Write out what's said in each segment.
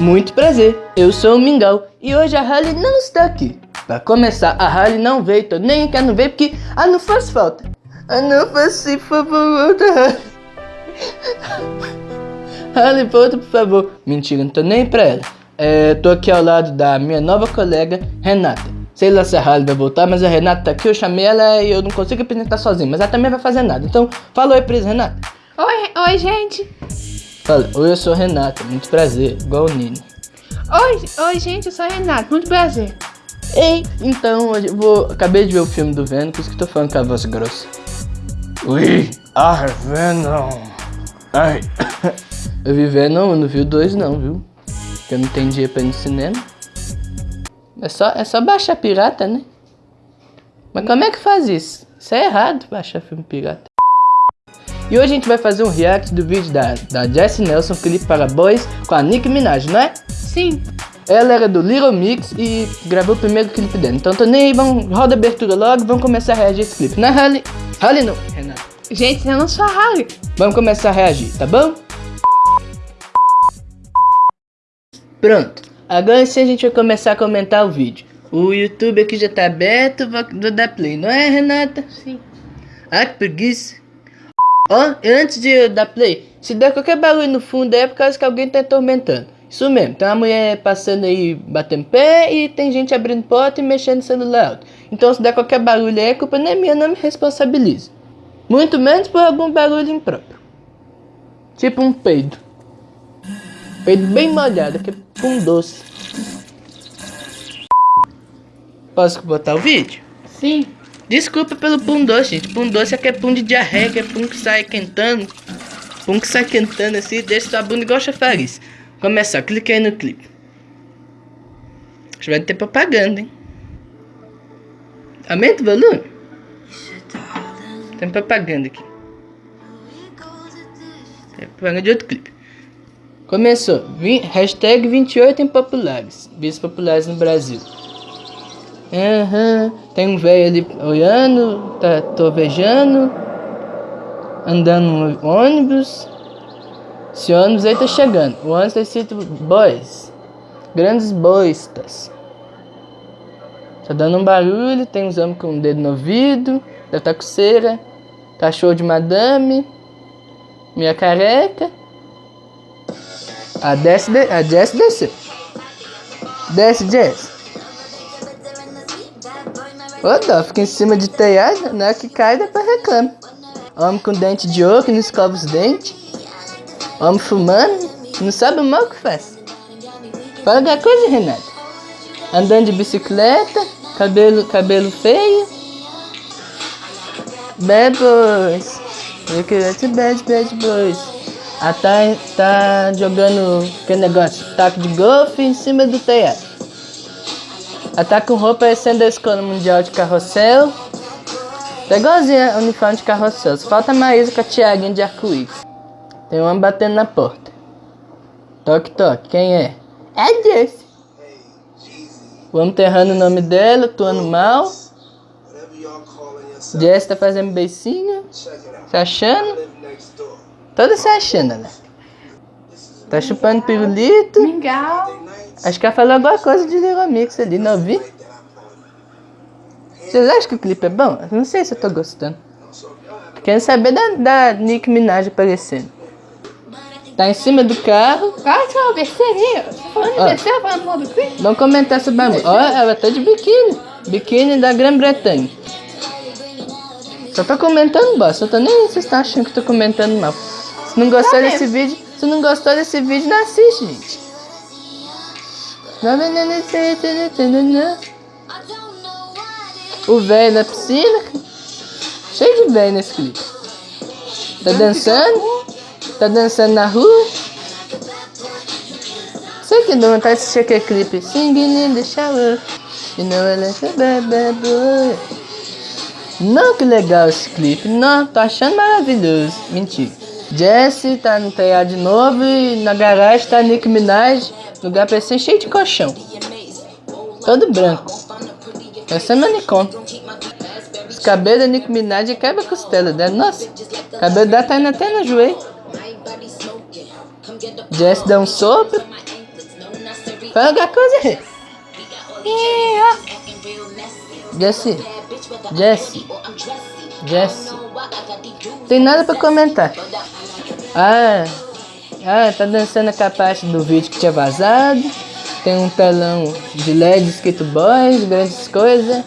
Muito prazer, eu sou o Mingau e hoje a Harley não está aqui. Pra começar, a Harley não veio, tô nem quer não veio porque a não faz falta. A não por favor, Harley. Harley, volta por favor. Mentira, não tô nem pra ela. É, tô aqui ao lado da minha nova colega, Renata. Sei lá se a Harley vai voltar, mas a Renata tá aqui, eu chamei ela e eu não consigo apresentar sozinho, mas ela também vai fazer nada. Então, fala oi pra eles, Renata. Oi, oi, gente. Fala, oi, eu sou Renata, muito prazer, igual o Nino. Oi, oi, gente, eu sou a Renata, muito prazer. Ei, então, hoje eu vou, acabei de ver o filme do Venom, por isso que tô falando com a voz grossa. Ui, ah, Venom. Ai, eu vi Venom, eu não vi o 2 não, viu? Porque eu não tenho dinheiro pra ir no cinema. É só, é só baixar pirata, né? Mas como é que faz isso? Isso é errado, baixar filme pirata. E hoje a gente vai fazer um react do vídeo da, da Jessie Nelson, clipe para boys, com a Nicki Minaj, não é? Sim. Ela era do Little Mix e gravou o primeiro clipe dela. Então tô nem aí, vamos, roda a abertura logo, vamos começar a reagir a esse clipe. Não é Harley? Harley não, Renato. Gente, eu não sou a Harley. Vamos começar a reagir, tá bom? Pronto. Agora sim a gente vai começar a comentar o vídeo. O YouTube aqui já tá aberto, vou dar play, não é, Renata? Sim. Ah, que preguiça. Antes de dar play, se der qualquer barulho no fundo é por causa que alguém tá atormentando. Isso mesmo, tem uma mulher passando aí batendo pé e tem gente abrindo porta e mexendo no celular alto. Então se der qualquer barulho aí, a culpa não é minha, não me responsabilizo. Muito menos por algum barulho impróprio. Tipo um peido. Peido bem molhado, que é um doce. Posso botar o vídeo? Sim. Desculpa pelo pum doce, gente. Pum doce é que é pum de diarreia, que é pum que sai quentando. Pum que sai quentando assim, deixa sua bunda igual chafariz. Começar, clique aí no clipe. Acho que vai ter propaganda, hein? Aumenta o volume. Tem propaganda aqui. Tem propaganda de outro clipe. Começou. Vim, hashtag 28 impopulares. Bis populares no Brasil. Uhum. Tem um velho ali olhando, tá tovejando, andando no ônibus. Esse ônibus aí tá chegando. O ônibus tá escrito boys. Grandes boistas. Tá dando um barulho, tem uns homens com o um dedo no ouvido, tá com cera. Cachorro de madame. Minha careca. A desce, a Jess desceu. Desce, Jess. Dó, fica em cima de telhado, na hora que cai, depois reclama. Homem com dente de ouro que não escova os dentes. Homem fumando, não sabe o mal que faz. Fala alguma coisa, Renato. Andando de bicicleta, cabelo, cabelo feio. Bad boys. Look at bad, bad boys. Ah, tá, tá jogando aquele negócio, taco de golfe em cima do telhado. Ela tá com roupa parecendo da Escola Mundial de Carrossel. Tá o uniforme de carrossel. Só falta a Maísa com a Tiaguinha de arco-íris. Tem um homem batendo na porta. Toque, toque. Quem é? É Jesse. Vamos enterrando o nome dela, atuando mal. Jesse tá fazendo beicinho. Se achando. Toda se achando, né? Tá chupando pirulito. Mingau. Acho que ela falou alguma coisa de Little Mix ali, não vi? Vocês acham que o clipe é bom? Eu não sei se eu tô gostando. Quero saber da, da Nick Minaj aparecendo. Tá em cima do carro. Para de falar besteirinha. Você falando besteira, falando mal do clipe? Vamos comentar sobre a música. Ó, ela tá de biquíni. Biquíni da Grã-Bretanha. Só tô comentando bosta. Eu tô nem vocês estão achando que tô comentando mal. Se não gostou tá desse vídeo, se não gostou desse vídeo, não assiste, gente. O velho na piscina. Cheio de velho nesse clipe. Tá dançando. Tá dançando na rua. Sei que não tá assistindo aquele clipe. Singing in the shower. You know I like a bad, boy. Não, que legal esse clipe. Não, tô achando maravilhoso. Mentira. Jesse tá no telhado de novo e na garagem tá Nick Minaj. Lugar parecendo cheio de colchão. Todo branco. Essa é manicom. Os cabelos da Nick Minaj quebra a costela dela. Nossa, o cabelo dela tá indo até no joelho. Jess dá um sopro. Fala alguma coisa aí. Jessie. Jessie. Jessie. Tem nada pra comentar. Ah, ah, tá dançando aquela parte do vídeo que tinha vazado. Tem um telão de LED escrito boys, grandes coisas.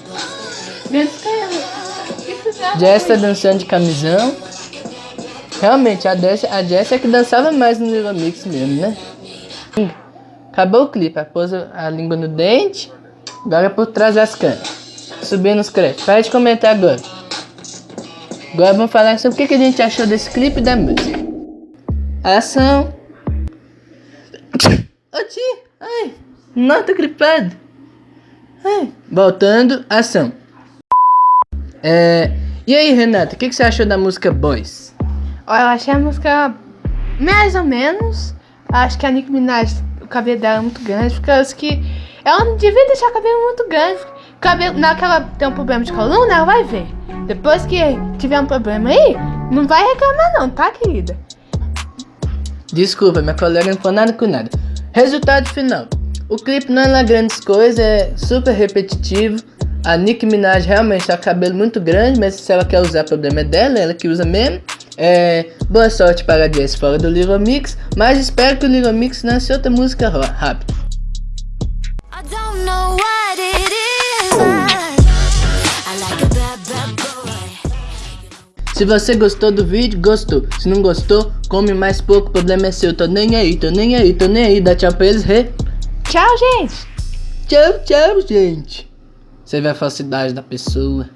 Grandes. Jess tá dançando de camisão. Realmente, a Jess, a Jess é que dançava mais no Little Mix mesmo, né? Acabou o clipe, ela pôs a língua no dente, agora é por trás das câmeras. Subindo os créditos. Para de comentar agora. Agora vamos falar sobre o que a gente achou desse clipe da música. Ação. Ô tio, ai, não tô gripado. Ai. Voltando, ação. É, e aí, Renata, o que, que você achou da música Boys? Eu achei a música mais ou menos. Acho que a Nicki Minaj, o cabelo dela é muito grande, porque eu acho que ela não devia deixar o cabelo muito grande. Cabelo, na hora que ela tem um problema de coluna, ela vai ver. Depois que tiver um problema aí, não vai reclamar não, tá, querida? Desculpa, minha colega não falou nada com nada. Resultado final. O clipe não é lá grandes coisas, é super repetitivo. A Nicki Minaj realmente tá com cabelo muito grande, mas se ela quer usar, o problema é dela, ela que usa mesmo. É, boa sorte para a Jess fora do Little Mix, mas espero que o Little Mix lance outra música rápido. Se você gostou do vídeo, gostou. Se não gostou, come mais pouco, o problema é seu. Tô nem aí, tô nem aí, tô nem aí. Dá tchau pra eles, re. Tchau, gente! Tchau, tchau, gente. Você vê a falsidade da pessoa.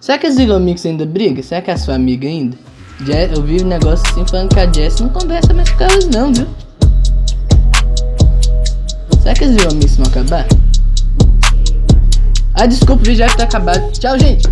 Será que as Little Mix ainda briga? Será que é a sua amiga ainda? Je- eu vi um negócio assim falando que a Jess não conversa mais com elas não, viu? Será que as Little Mix vão acabar? Ah, desculpa, o vídeo já tá acabado. Tchau, gente.